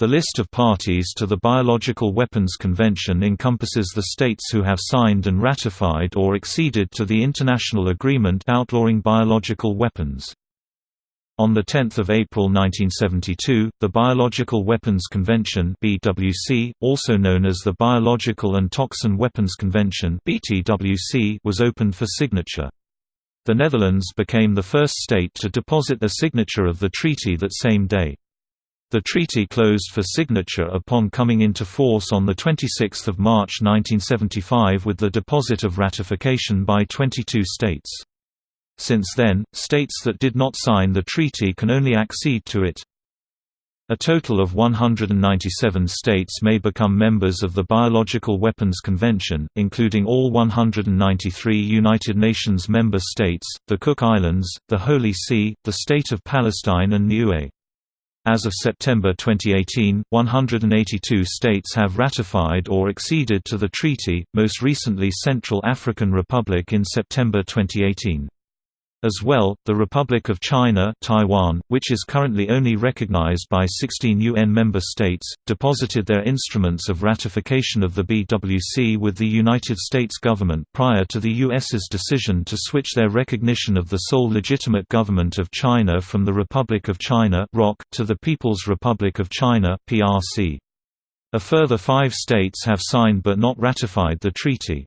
The list of parties to the Biological Weapons Convention encompasses the states who have signed and ratified or acceded to the international agreement outlawing biological weapons. On 10 April 1972, the Biological Weapons Convention BWC, also known as the Biological and Toxin Weapons Convention BTWC, was opened for signature. The Netherlands became the first state to deposit a signature of the treaty that same day. The treaty closed for signature upon coming into force on 26 March 1975 with the deposit of ratification by 22 states. Since then, states that did not sign the treaty can only accede to it. A total of 197 states may become members of the Biological Weapons Convention, including all 193 United Nations member states, the Cook Islands, the Holy See, the State of Palestine and Niue. As of September 2018, 182 states have ratified or acceded to the treaty, most recently Central African Republic in September 2018. As well, the Republic of China Taiwan, which is currently only recognized by 16 UN member states, deposited their instruments of ratification of the BWC with the United States government prior to the US's decision to switch their recognition of the sole legitimate government of China from the Republic of China to the People's Republic of China. A further five states have signed but not ratified the treaty.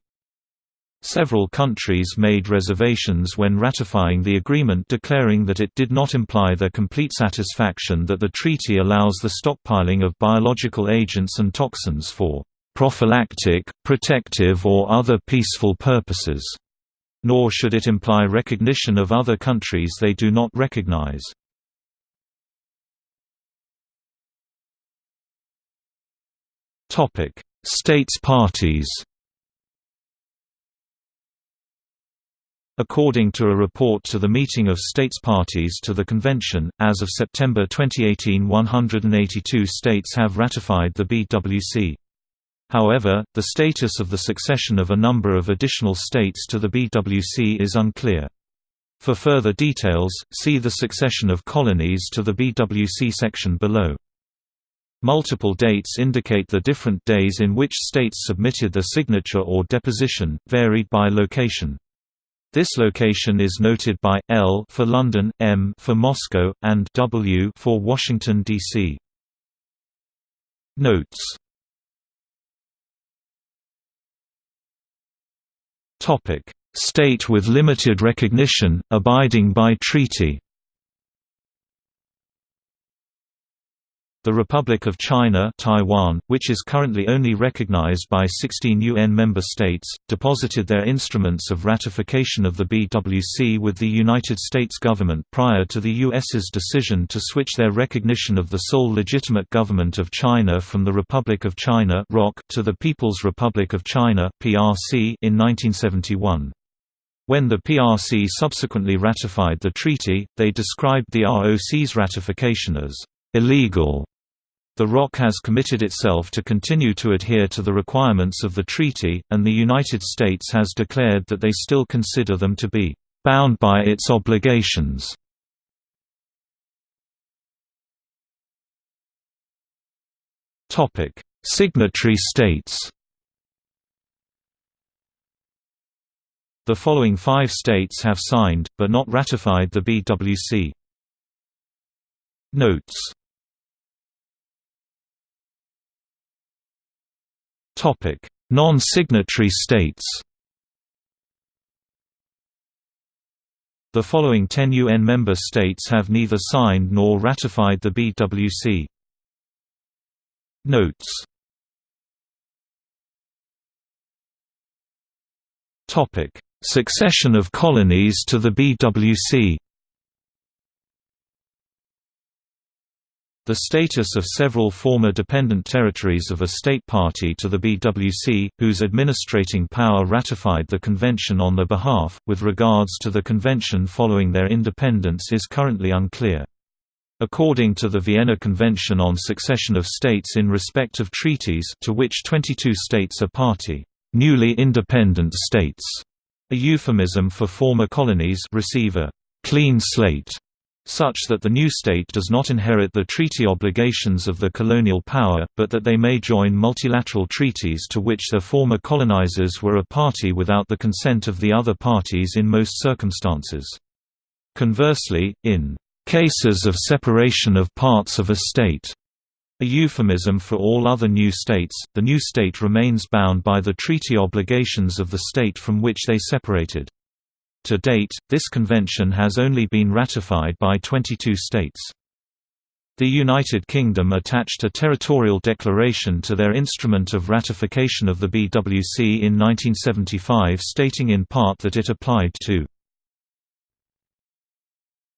Several countries made reservations when ratifying the agreement declaring that it did not imply their complete satisfaction that the treaty allows the stockpiling of biological agents and toxins for prophylactic, protective or other peaceful purposes, nor should it imply recognition of other countries they do not recognize. States parties According to a report to the meeting of states parties to the convention, as of September 2018 182 states have ratified the BWC. However, the status of the succession of a number of additional states to the BWC is unclear. For further details, see the succession of colonies to the BWC section below. Multiple dates indicate the different days in which states submitted their signature or deposition, varied by location. This location is noted by L for London, M for Moscow, and W for Washington D.C. Notes. Topic: State with limited recognition, abiding by treaty. The Republic of China Taiwan, which is currently only recognized by 16 UN member states, deposited their instruments of ratification of the BWC with the United States government prior to the US's decision to switch their recognition of the sole legitimate government of China from the Republic of China to the People's Republic of China in 1971. When the PRC subsequently ratified the treaty, they described the ROC's ratification as illegal the ROC has committed itself to continue to adhere to the requirements of the treaty, and the United States has declared that they still consider them to be bound by its obligations. Topic: Signatory states The following five states have signed, but not ratified the BWC. Notes Non-signatory states The following 10 UN member states have neither signed nor ratified the BWC. Notes. Topic. Succession of colonies to the BWC The status of several former dependent territories of a state party to the BWC, whose administrating power ratified the convention on their behalf, with regards to the convention following their independence is currently unclear. According to the Vienna Convention on Succession of States in respect of treaties to which 22 states are party, newly independent states, a euphemism for former colonies receive a «clean slate» such that the new state does not inherit the treaty obligations of the colonial power, but that they may join multilateral treaties to which their former colonizers were a party without the consent of the other parties in most circumstances. Conversely, in cases of separation of parts of a state, a euphemism for all other new states, the new state remains bound by the treaty obligations of the state from which they separated. To date, this convention has only been ratified by 22 states. The United Kingdom attached a territorial declaration to their instrument of ratification of the BWC in 1975 stating in part that it applied to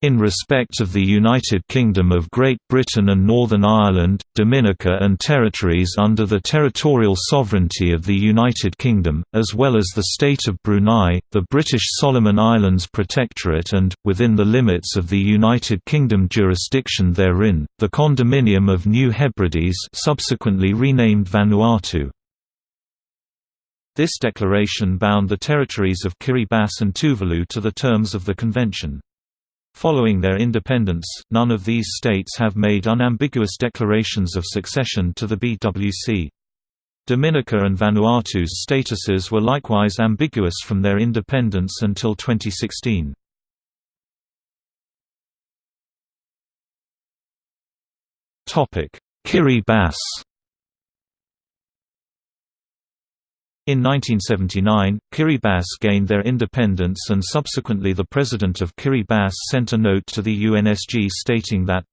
in respect of the United Kingdom of Great Britain and Northern Ireland, Dominica and territories under the territorial sovereignty of the United Kingdom, as well as the State of Brunei, the British Solomon Islands Protectorate and, within the limits of the United Kingdom jurisdiction therein, the Condominium of New Hebrides subsequently renamed Vanuatu. This declaration bound the territories of Kiribati and Tuvalu to the terms of the convention. Following their independence, none of these states have made unambiguous declarations of succession to the BWC. Dominica and Vanuatu's statuses were likewise ambiguous from their independence until 2016. Kiribati In 1979, Kiribati gained their independence and subsequently the president of Kiribati sent a note to the UNSG stating that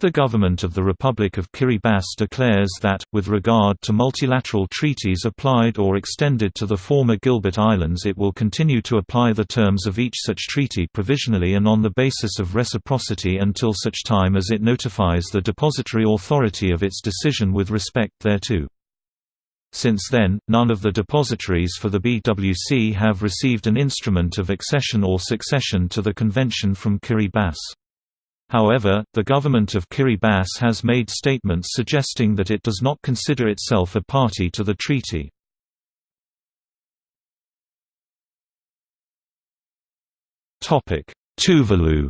the government of the Republic of Kiribati declares that, with regard to multilateral treaties applied or extended to the former Gilbert Islands it will continue to apply the terms of each such treaty provisionally and on the basis of reciprocity until such time as it notifies the depository authority of its decision with respect thereto. Since then, none of the depositories for the BWC have received an instrument of accession or succession to the convention from Kiribati. However, the government of Kiribati has made statements suggesting that it does not consider itself a party to the treaty. Tuvalu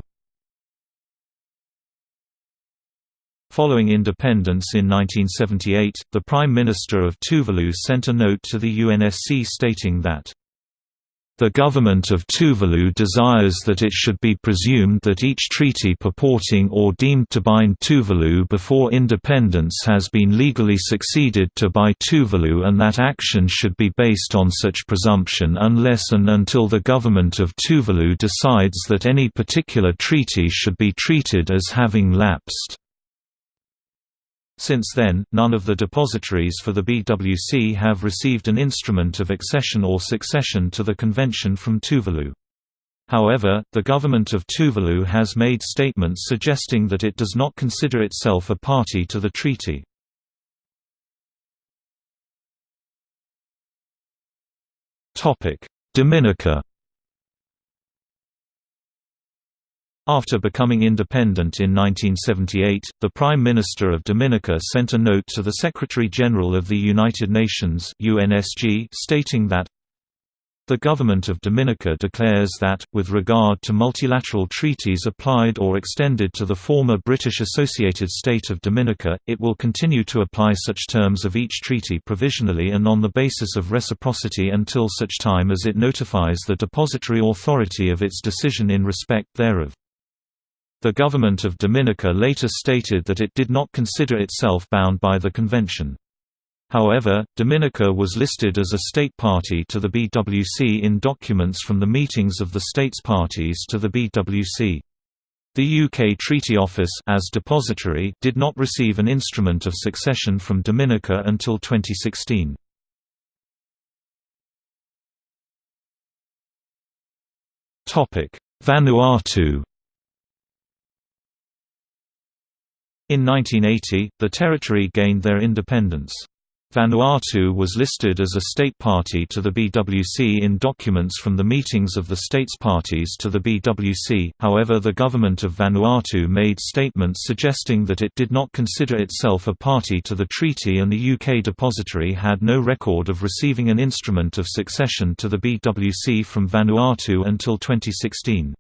Following independence in 1978, the Prime Minister of Tuvalu sent a note to the UNSC stating that the government of Tuvalu desires that it should be presumed that each treaty purporting or deemed to bind Tuvalu before independence has been legally succeeded to by Tuvalu and that action should be based on such presumption unless and until the government of Tuvalu decides that any particular treaty should be treated as having lapsed. Since then, none of the depositories for the BWC have received an instrument of accession or succession to the convention from Tuvalu. However, the government of Tuvalu has made statements suggesting that it does not consider itself a party to the treaty. Dominica After becoming independent in 1978, the Prime Minister of Dominica sent a note to the Secretary-General of the United Nations UNSG stating that the government of Dominica declares that, with regard to multilateral treaties applied or extended to the former British Associated State of Dominica, it will continue to apply such terms of each treaty provisionally and on the basis of reciprocity until such time as it notifies the depository authority of its decision in respect thereof. The government of Dominica later stated that it did not consider itself bound by the convention. However, Dominica was listed as a state party to the BWC in documents from the meetings of the states parties to the BWC. The UK Treaty Office as depository did not receive an instrument of succession from Dominica until 2016. Vanuatu In 1980, the territory gained their independence. Vanuatu was listed as a state party to the BWC in documents from the meetings of the states parties to the BWC, however the government of Vanuatu made statements suggesting that it did not consider itself a party to the treaty and the UK depository had no record of receiving an instrument of succession to the BWC from Vanuatu until 2016.